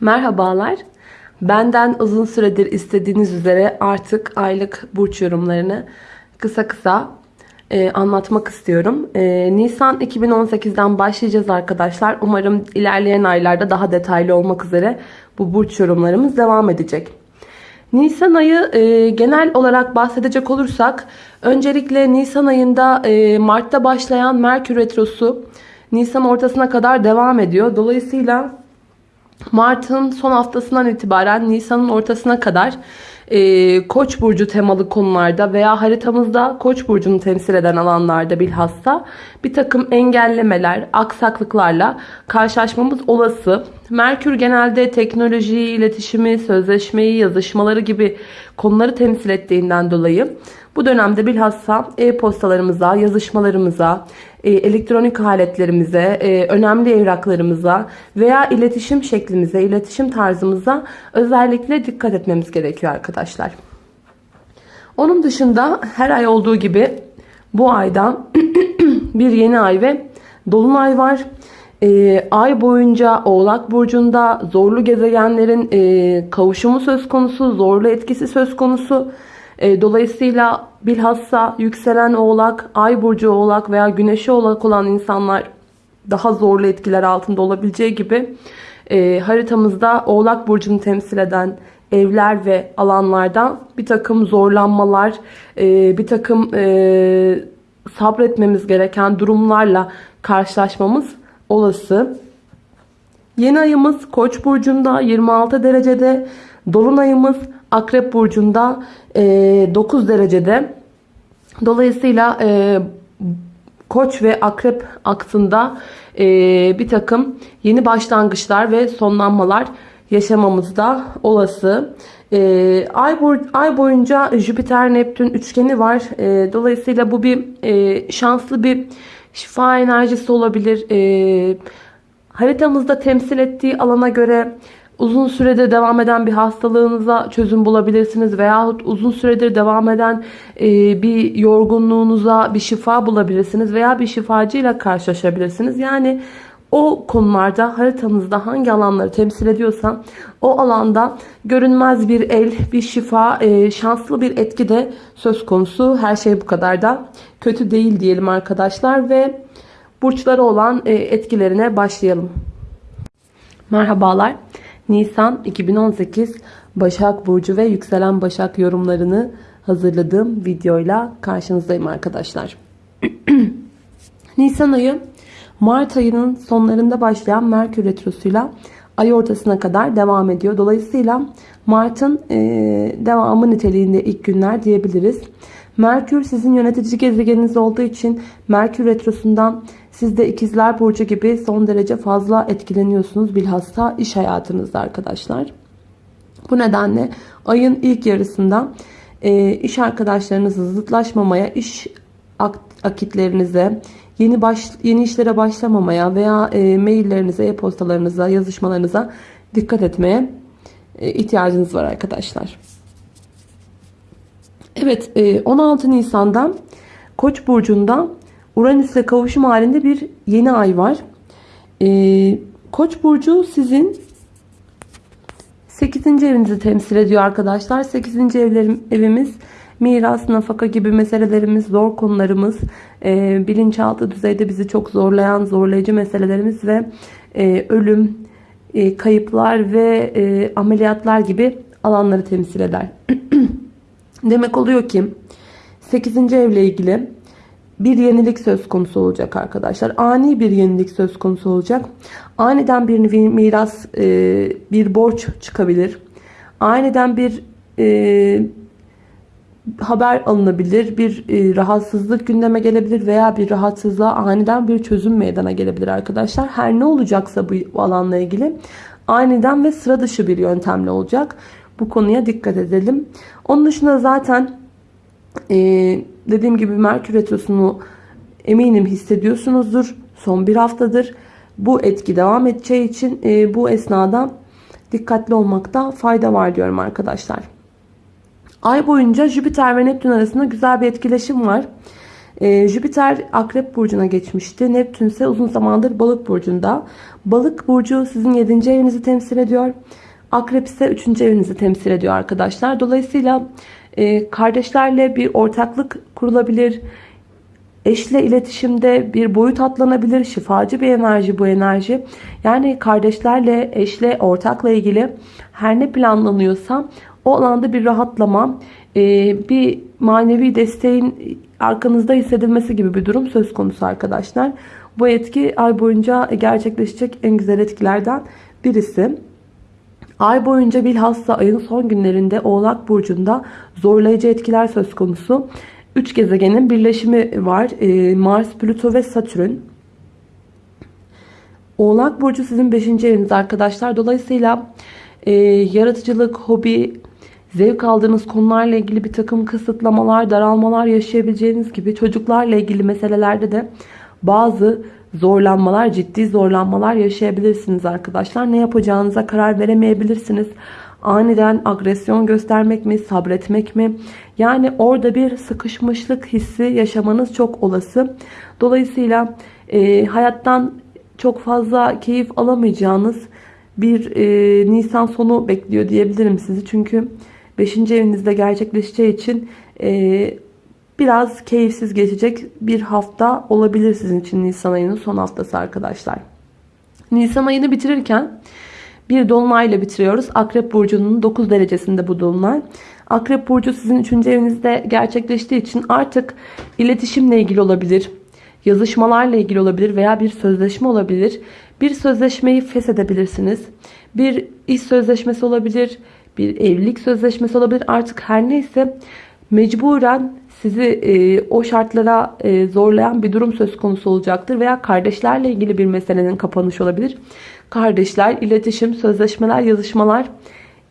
Merhabalar. Benden uzun süredir istediğiniz üzere artık aylık burç yorumlarını kısa kısa e, anlatmak istiyorum. E, Nisan 2018'den başlayacağız arkadaşlar. Umarım ilerleyen aylarda daha detaylı olmak üzere bu burç yorumlarımız devam edecek. Nisan ayı e, genel olarak bahsedecek olursak öncelikle Nisan ayında e, Mart'ta başlayan Merkür Retrosu Nisan ortasına kadar devam ediyor. Dolayısıyla Mart'ın son haftasından itibaren Nisan'ın ortasına kadar e, Koç burcu temalı konularda veya haritamızda Koç burcunu temsil eden alanlarda bilhassa bir takım engellemeler, aksaklıklarla karşılaşmamız olası. Merkür genelde teknolojiyi, iletişimi, sözleşmeyi, yazışmaları gibi konuları temsil ettiğinden dolayı bu dönemde bilhassa e-postalarımıza, yazışmalarımıza, e, elektronik aletlerimize, e, önemli evraklarımıza veya iletişim şeklimize, iletişim tarzımıza özellikle dikkat etmemiz gerekiyor arkadaşlar. Onun dışında her ay olduğu gibi bu ayda bir yeni ay ve dolunay var. E, ay boyunca Oğlak Burcu'nda zorlu gezegenlerin kavuşumu söz konusu, zorlu etkisi söz konusu. E, dolayısıyla bilhassa yükselen oğlak, ay burcu oğlak veya güneşi oğlak olan insanlar daha zorlu etkiler altında olabileceği gibi e, haritamızda oğlak burcunu temsil eden evler ve alanlardan bir takım zorlanmalar, e, bir takım sabretmemiz gereken durumlarla karşılaşmamız olası. Yeni ayımız Koç burcunda 26 derecede, dolunayımız Akrep burcunda 9 derecede. Dolayısıyla Koç ve Akrep aksında bir takım yeni başlangıçlar ve sonlanmalar yaşamamız da olası. ay, boy, ay boyunca Jüpiter Neptün üçgeni var. dolayısıyla bu bir şanslı bir şifa enerjisi olabilir. haritamızda temsil ettiği alana göre uzun süredir devam eden bir hastalığınıza çözüm bulabilirsiniz veyahut uzun süredir devam eden e, bir yorgunluğunuza bir şifa bulabilirsiniz veya bir şifacıyla karşılaşabilirsiniz. Yani o konularda haritanızda hangi alanları temsil ediyorsa o alanda görünmez bir el, bir şifa, e, şanslı bir etki de söz konusu. Her şey bu kadar da kötü değil diyelim arkadaşlar ve burçları olan e, etkilerine başlayalım. Merhabalar. Nisan 2018 Başak Burcu ve Yükselen Başak yorumlarını hazırladığım videoyla karşınızdayım arkadaşlar. Nisan ayı Mart ayının sonlarında başlayan Merkür Retrosu'yla ay ortasına kadar devam ediyor. Dolayısıyla Mart'ın e, devamı niteliğinde ilk günler diyebiliriz. Merkür sizin yönetici gezegeniniz olduğu için Merkür Retrosu'ndan siz de ikizler burcu gibi son derece fazla etkileniyorsunuz bilhassa iş hayatınızda arkadaşlar. Bu nedenle ayın ilk yarısında e, iş arkadaşlarınızı zıtlaşmamaya, iş akitlerinize, yeni baş, yeni işlere başlamamaya veya e, maillerinize, e-postalarınıza, yazışmalarınıza dikkat etmeye e, ihtiyacınız var arkadaşlar. Evet, e, 16 Nisan'da Koç burcunda Uranüs'le kavuşum halinde bir yeni ay var. Ee, Koç burcu sizin 8. evinizi temsil ediyor arkadaşlar. 8. evlerim, evimiz miras, nafaka gibi meselelerimiz, zor konularımız, e, bilinçaltı düzeyde bizi çok zorlayan, zorlayıcı meselelerimiz ve e, ölüm, e, kayıplar ve e, ameliyatlar gibi alanları temsil eder. Demek oluyor ki 8. evle ilgili bir yenilik söz konusu olacak arkadaşlar. Ani bir yenilik söz konusu olacak. Aniden bir miras, e, bir borç çıkabilir. Aniden bir e, haber alınabilir. Bir e, rahatsızlık gündeme gelebilir veya bir rahatsızlığa aniden bir çözüm meydana gelebilir arkadaşlar. Her ne olacaksa bu alanla ilgili aniden ve sıra dışı bir yöntemle olacak. Bu konuya dikkat edelim. Onun dışında zaten ee, dediğim gibi Merkür Retrosu'nu eminim hissediyorsunuzdur. Son bir haftadır. Bu etki devam edeceği için e, bu esnada dikkatli olmakta fayda var diyorum arkadaşlar. Ay boyunca Jüpiter ve Neptün arasında güzel bir etkileşim var. Ee, Jüpiter Akrep Burcu'na geçmişti. Neptün ise uzun zamandır Balık Burcu'nda. Balık Burcu sizin 7. evinizi temsil ediyor. Akrep ise 3. evinizi temsil ediyor arkadaşlar. Dolayısıyla e, kardeşlerle bir ortaklık kurulabilir. Eşle iletişimde bir boyut atlanabilir. Şifacı bir enerji bu enerji. Yani kardeşlerle, eşle, ortakla ilgili her ne planlanıyorsa o alanda bir rahatlama, e, bir manevi desteğin arkanızda hissedilmesi gibi bir durum söz konusu arkadaşlar. Bu etki ay boyunca gerçekleşecek en güzel etkilerden birisi. Ay boyunca bilhassa ayın son günlerinde Oğlak Burcu'nda zorlayıcı etkiler söz konusu. Üç gezegenin birleşimi var. Ee, Mars, Plüto ve Satürn. Oğlak Burcu sizin 5. eviniz arkadaşlar. Dolayısıyla e, yaratıcılık, hobi, zevk aldığınız konularla ilgili bir takım kısıtlamalar, daralmalar yaşayabileceğiniz gibi çocuklarla ilgili meselelerde de bazı zorlanmalar, ciddi zorlanmalar yaşayabilirsiniz arkadaşlar. Ne yapacağınıza karar veremeyebilirsiniz. Aniden agresyon göstermek mi, sabretmek mi? Yani orada bir sıkışmışlık hissi yaşamanız çok olası. Dolayısıyla e, hayattan çok fazla keyif alamayacağınız bir e, Nisan sonu bekliyor diyebilirim sizi. Çünkü 5. evinizde gerçekleşeceği için e, biraz keyifsiz geçecek bir hafta olabilir sizin için Nisan ayının son haftası arkadaşlar. Nisan ayını bitirirken bir dolunayla bitiriyoruz. Akrep Burcu'nun 9 derecesinde bu dolunay. Akrep Burcu sizin 3. evinizde gerçekleştiği için artık iletişimle ilgili olabilir. Yazışmalarla ilgili olabilir veya bir sözleşme olabilir. Bir sözleşmeyi feshedebilirsiniz. Bir iş sözleşmesi olabilir. Bir evlilik sözleşmesi olabilir. Artık her neyse mecburen sizi e, o şartlara e, zorlayan bir durum söz konusu olacaktır. Veya kardeşlerle ilgili bir meselenin kapanışı olabilir. Kardeşler, iletişim, sözleşmeler, yazışmalar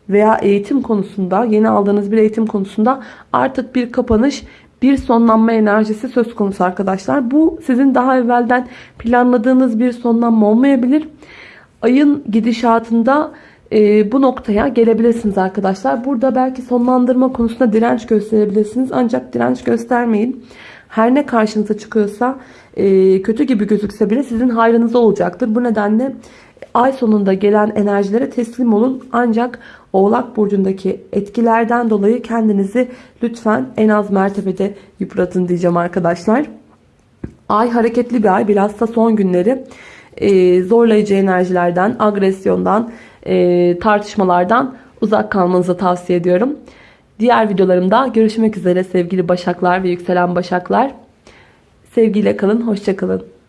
veya eğitim konusunda yeni aldığınız bir eğitim konusunda artık bir kapanış bir sonlanma enerjisi söz konusu arkadaşlar. Bu sizin daha evvelden planladığınız bir sonlanma olmayabilir. Ayın gidişatında e, bu noktaya gelebilirsiniz arkadaşlar. Burada belki sonlandırma konusunda direnç gösterebilirsiniz. Ancak direnç göstermeyin. Her ne karşınıza çıkıyorsa e, kötü gibi gözükse bile sizin hayrınıza olacaktır. Bu nedenle ay sonunda gelen enerjilere teslim olun. Ancak Oğlak Burcu'ndaki etkilerden dolayı kendinizi lütfen en az mertebede yıpratın diyeceğim arkadaşlar. Ay hareketli bir ay. Bilhassa son günleri e, zorlayıcı enerjilerden, agresyondan, e, tartışmalardan uzak kalmanızı tavsiye ediyorum. Diğer videolarımda görüşmek üzere sevgili başaklar ve yükselen başaklar. Sevgiyle kalın, hoşçakalın.